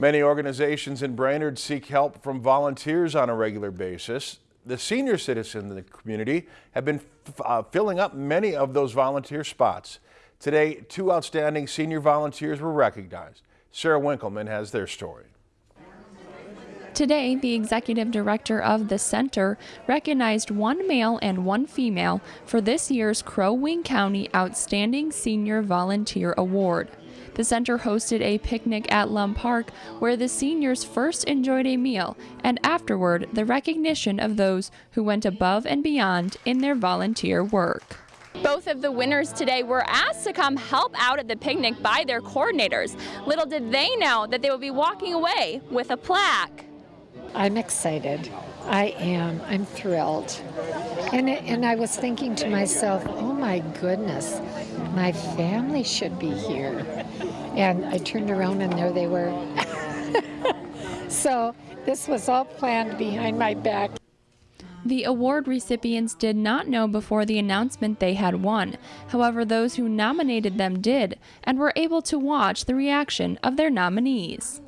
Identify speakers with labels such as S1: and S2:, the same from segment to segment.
S1: Many organizations in Brainerd seek help from volunteers on a regular basis. The senior citizens in the community have been uh, filling up many of those volunteer spots. Today, two outstanding senior volunteers were recognized. Sarah Winkleman has their story.
S2: Today, the executive director of the center recognized one male and one female for this year's Crow Wing County Outstanding Senior Volunteer Award. The center hosted a picnic at Lum Park where the seniors first enjoyed a meal and afterward the recognition of those who went above and beyond in their volunteer work.
S3: Both of the winners today were asked to come help out at the picnic by their coordinators. Little did they know that they would be walking away with a plaque.
S4: I'm excited. I am. I'm thrilled. And, and I was thinking to myself, oh my goodness, my family should be here. And I turned around and there they were. so this was all planned behind my back.
S2: The award recipients did not know before the announcement they had won. However, those who nominated them did and were able to watch the reaction of their nominees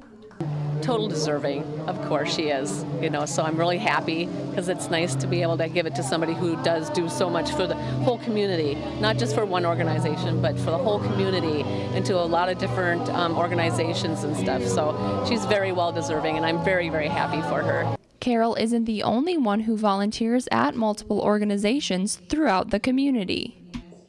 S5: total deserving. Of course she is. You know, so I'm really happy because it's nice to be able to give it to somebody who does do so much for the whole community, not just for one organization, but for the whole community and to a lot of different um, organizations and stuff. So she's very well deserving, and I'm very, very happy for her.
S2: Carol isn't the only one who volunteers at multiple organizations throughout the community.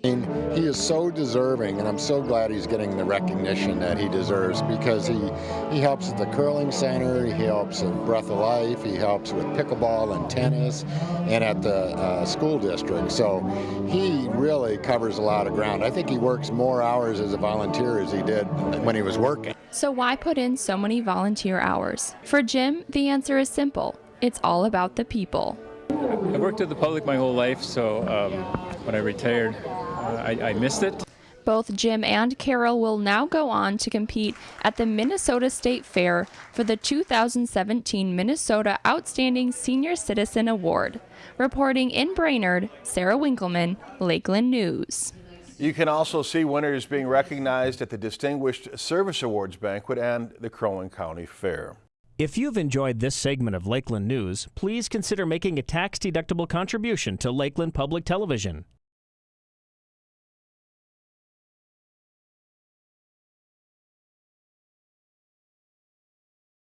S6: And he is so deserving, and I'm so glad he's getting the recognition that he deserves because he, he helps at the curling center, he helps at Breath of Life, he helps with pickleball and tennis, and at the uh, school district. So he really covers a lot of ground. I think he works more hours as a volunteer as he did when he was working.
S2: So why put in so many volunteer hours? For Jim, the answer is simple. It's all about the people.
S7: I've worked at the public my whole life, so um, when I retired, I, I missed it.
S2: Both Jim and Carol will now go on to compete at the Minnesota State Fair for the 2017 Minnesota Outstanding Senior Citizen Award. Reporting in Brainerd, Sarah Winkleman, Lakeland News.
S1: You can also see winners being recognized at the Distinguished Service Awards banquet and the Crow Wing County Fair.
S8: If you've enjoyed this segment of Lakeland News, please consider making a tax-deductible contribution to Lakeland Public Television.